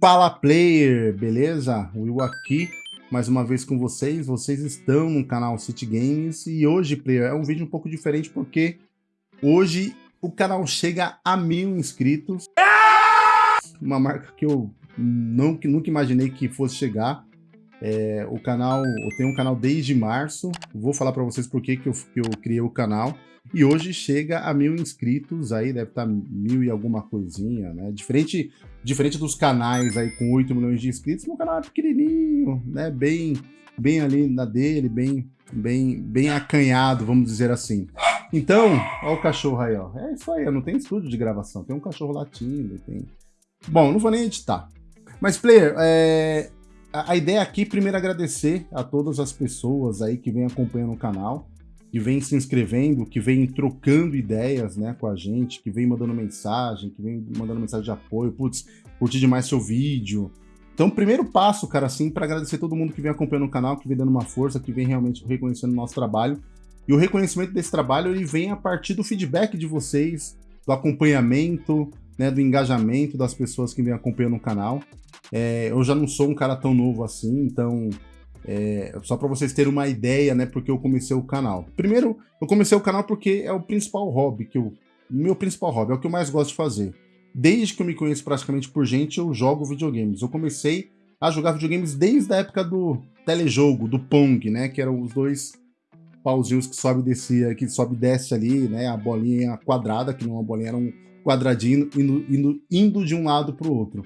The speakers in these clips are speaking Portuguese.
Fala Player, beleza? Will aqui, mais uma vez com vocês. Vocês estão no canal City Games e hoje, Player, é um vídeo um pouco diferente porque hoje o canal chega a mil inscritos. Uma marca que eu não, que nunca imaginei que fosse chegar. É, o canal, eu tenho um canal desde março, vou falar para vocês por que, que, eu, que eu criei o canal. E hoje chega a mil inscritos, aí deve estar tá mil e alguma coisinha, né? Diferente, diferente dos canais aí com 8 milhões de inscritos, meu canal é pequenininho, né? Bem, bem ali na dele, bem, bem, bem acanhado, vamos dizer assim. Então, ó o cachorro aí, ó. É isso aí, não tem estúdio de gravação, tem um cachorro latindo, tem... Bom, não vou nem editar. Mas, player, é... a ideia aqui, primeiro agradecer a todas as pessoas aí que vêm acompanhando o canal que vem se inscrevendo, que vem trocando ideias né, com a gente, que vem mandando mensagem, que vem mandando mensagem de apoio, putz, curti demais seu vídeo. Então, primeiro passo, cara, assim, para agradecer todo mundo que vem acompanhando o canal, que vem dando uma força, que vem realmente reconhecendo o nosso trabalho. E o reconhecimento desse trabalho, ele vem a partir do feedback de vocês, do acompanhamento, né, do engajamento das pessoas que vêm acompanhando o canal. É, eu já não sou um cara tão novo assim, então é, só para vocês terem uma ideia, né, porque eu comecei o canal. Primeiro, eu comecei o canal porque é o principal hobby, que eu, meu principal hobby, é o que eu mais gosto de fazer. Desde que eu me conheço praticamente por gente, eu jogo videogames. Eu comecei a jogar videogames desde a época do telejogo, do Pong, né, que eram os dois pauzinhos que sobe e descia, que sobe e desce ali, né, a bolinha quadrada, que não é uma bolinha, era um quadradinho indo, indo, indo de um lado para o outro.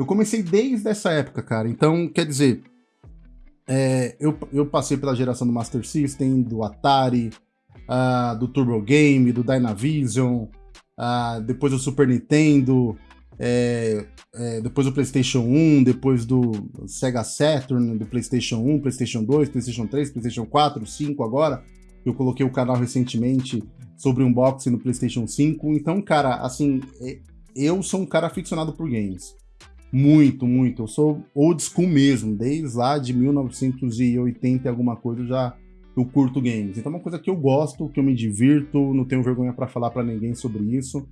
Eu comecei desde essa época, cara. Então, quer dizer, é, eu, eu passei pela geração do Master System, do Atari, uh, do Turbo Game, do Dynavision, uh, depois do Super Nintendo, é, é, depois do PlayStation 1, depois do Sega Saturn, do PlayStation 1, PlayStation 2, PlayStation 3, PlayStation 4, 5 agora. Eu coloquei o canal recentemente sobre unboxing no PlayStation 5. Então, cara, assim, é, eu sou um cara aficionado por games. Muito, muito. Eu sou old school mesmo, desde lá de 1980 e alguma coisa já eu curto games. Então é uma coisa que eu gosto, que eu me divirto, não tenho vergonha para falar para ninguém sobre isso.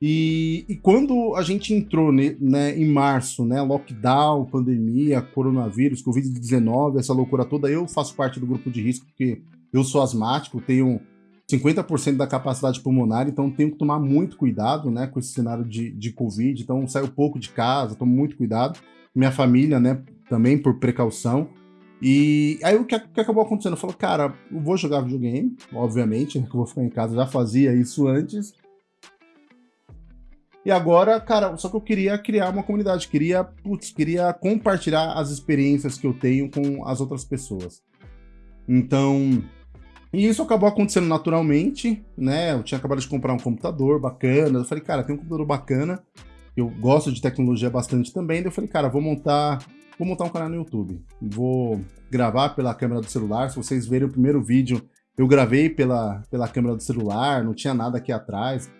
E, e, quando a gente entrou né, né, em março, né, lockdown, pandemia, coronavírus, Covid-19, essa loucura toda, eu faço parte do grupo de risco porque eu sou asmático, tenho 50% da capacidade pulmonar, então tenho que tomar muito cuidado, né, com esse cenário de, de Covid, então saio pouco de casa, tomo muito cuidado, minha família, né, também por precaução, e aí o que, que acabou acontecendo? Eu falei, cara, eu vou jogar videogame, obviamente, né, que eu vou ficar em casa, já fazia isso antes, e agora, cara, só que eu queria criar uma comunidade, queria, putz, queria compartilhar as experiências que eu tenho com as outras pessoas. Então, e isso acabou acontecendo naturalmente, né? Eu tinha acabado de comprar um computador bacana. Eu falei, cara, tem um computador bacana. Eu gosto de tecnologia bastante também. Daí eu falei, cara, vou montar, vou montar um canal no YouTube. Vou gravar pela câmera do celular. Se vocês verem o primeiro vídeo, eu gravei pela, pela câmera do celular, não tinha nada aqui atrás.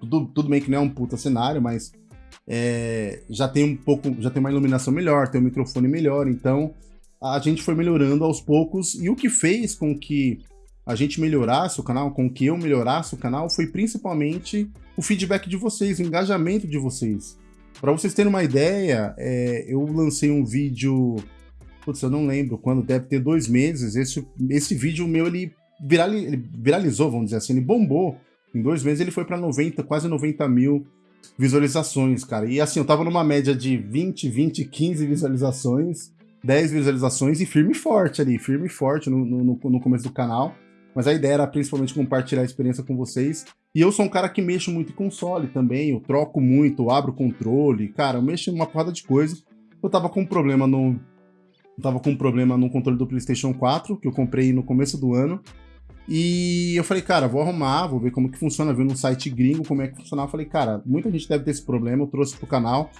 Tudo, tudo bem que não é um puta cenário, mas é, já tem um pouco, já tem uma iluminação melhor, tem um microfone melhor, então a gente foi melhorando aos poucos e o que fez com que a gente melhorasse o canal, com que eu melhorasse o canal, foi principalmente o feedback de vocês, o engajamento de vocês. Para vocês terem uma ideia, é, eu lancei um vídeo, putz, eu não lembro quando, deve ter dois meses, esse, esse vídeo meu, ele, virali, ele viralizou, vamos dizer assim, ele bombou. Em dois meses ele foi para 90, quase 90 mil visualizações, cara. E assim, eu tava numa média de 20, 20, 15 visualizações, 10 visualizações e firme e forte ali, firme e forte no, no, no começo do canal mas a ideia era principalmente compartilhar a experiência com vocês. E eu sou um cara que mexo muito em console também, eu troco muito, eu abro controle, cara, eu mexo em uma porrada de coisa. Eu tava com um problema no... Eu tava com um problema no controle do PlayStation 4, que eu comprei no começo do ano. E eu falei, cara, vou arrumar, vou ver como que funciona, ver no site gringo como é que funcionava. Eu falei, cara, muita gente deve ter esse problema, eu trouxe pro canal,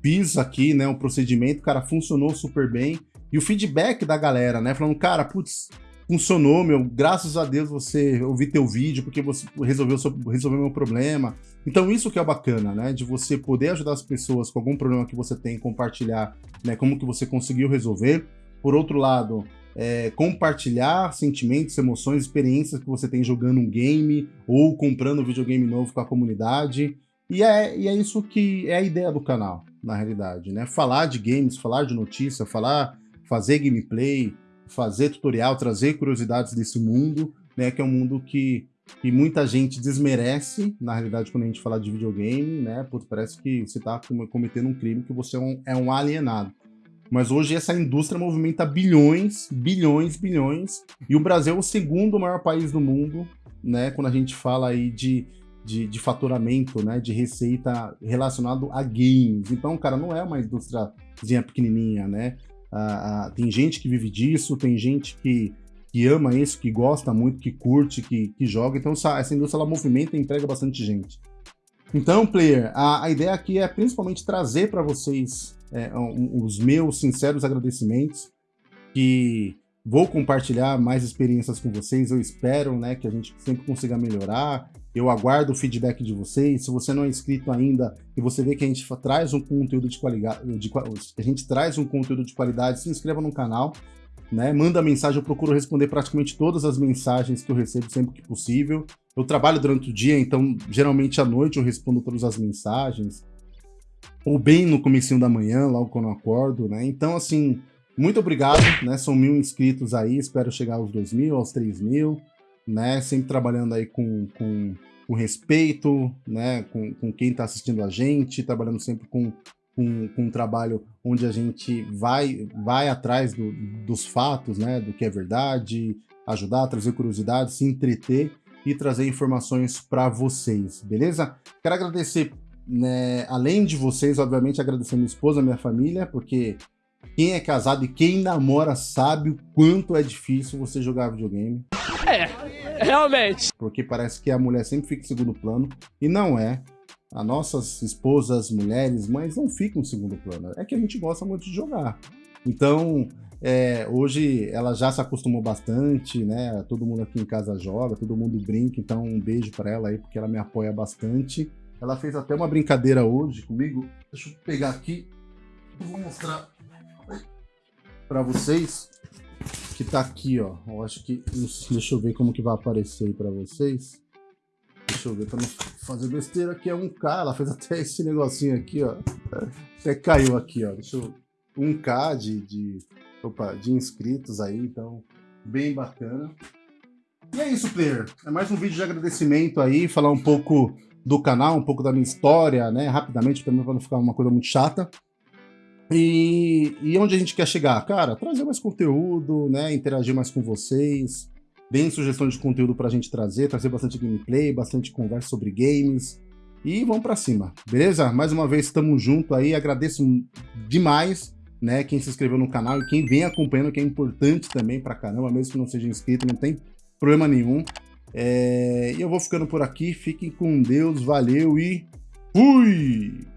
fiz aqui, né, um procedimento, cara, funcionou super bem. E o feedback da galera, né, falando, cara, putz, funcionou, meu, graças a Deus você ouvi teu vídeo, porque você resolveu, resolveu meu problema. Então isso que é bacana, né, de você poder ajudar as pessoas com algum problema que você tem, compartilhar, né, como que você conseguiu resolver. Por outro lado, é, compartilhar sentimentos, emoções, experiências que você tem jogando um game ou comprando um videogame novo com a comunidade. E é, e é isso que é a ideia do canal, na realidade, né? Falar de games, falar de notícia, falar, fazer gameplay, fazer tutorial, trazer curiosidades desse mundo, né? Que é um mundo que, que muita gente desmerece, na realidade, quando a gente fala de videogame, né? Putz, parece que você está cometendo um crime, que você é um, é um alienado. Mas hoje essa indústria movimenta bilhões, bilhões, bilhões, e o Brasil é o segundo maior país do mundo, né? Quando a gente fala aí de, de, de faturamento, né? De receita relacionado a games. Então, cara, não é uma indústriazinha pequenininha, né? Ah, ah, tem gente que vive disso, tem gente que, que ama isso, que gosta muito, que curte, que, que joga. Então, essa, indústria ela movimenta e emprega bastante gente. Então, player, a, a ideia aqui é principalmente trazer para vocês é, um, os meus sinceros agradecimentos, que vou compartilhar mais experiências com vocês, eu espero né, que a gente sempre consiga melhorar, eu aguardo o feedback de vocês, se você não é inscrito ainda e você vê que a gente traz um conteúdo de qualidade, de, a gente traz um conteúdo de qualidade, se inscreva no canal, né? Manda mensagem, eu procuro responder praticamente todas as mensagens que eu recebo sempre que possível. Eu trabalho durante o dia, então geralmente à noite eu respondo todas as mensagens ou bem no comecinho da manhã, logo quando eu acordo, né? Então, assim, muito obrigado, né? São mil inscritos aí, espero chegar aos dois mil, aos três mil, né? Sempre trabalhando aí com, com, com respeito, né? Com, com quem está assistindo a gente, trabalhando sempre com, com, com, um trabalho onde a gente vai, vai atrás do, dos fatos, né? Do que é verdade, ajudar, trazer curiosidade, se entreter e trazer informações para vocês, beleza? Quero agradecer né, além de vocês, obviamente, agradecer minha esposa, minha família, porque quem é casado e quem namora sabe o quanto é difícil você jogar videogame. É, realmente. Porque parece que a mulher sempre fica em segundo plano, e não é. As nossas esposas, mulheres, mães não ficam em segundo plano. É que a gente gosta muito de jogar. Então, é, hoje ela já se acostumou bastante, né? Todo mundo aqui em casa joga, todo mundo brinca, então um beijo para ela aí, porque ela me apoia bastante. Ela fez até uma brincadeira hoje comigo. Deixa eu pegar aqui. Vou mostrar para vocês que tá aqui, ó. Eu acho que deixa eu ver como que vai aparecer aí para vocês. Deixa eu ver para não fazer besteira. Aqui é um K. Ela fez até esse negocinho aqui, ó. Até caiu aqui, ó. Deixa eu um K de, de, opa, de inscritos aí, então bem bacana. E é isso, player. É mais um vídeo de agradecimento aí, falar um pouco do canal, um pouco da minha história, né, rapidamente, também para não ficar uma coisa muito chata. E, e onde a gente quer chegar? Cara, trazer mais conteúdo, né, interagir mais com vocês, deem sugestão de conteúdo para a gente trazer, trazer bastante gameplay, bastante conversa sobre games, e vamos para cima, beleza? Mais uma vez, estamos junto aí, agradeço demais, né, quem se inscreveu no canal e quem vem acompanhando, que é importante também pra caramba, mesmo que não seja inscrito, não tem problema nenhum. É, e eu vou ficando por aqui. Fiquem com Deus, valeu e fui!